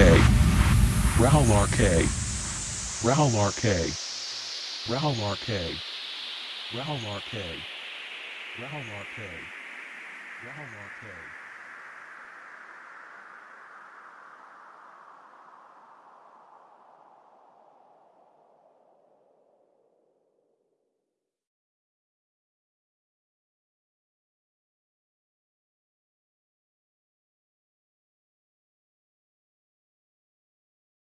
RK. Rahul RK. Rahul RK. Rahul RK. Rahul RK. Rahul RK. Rahul RK.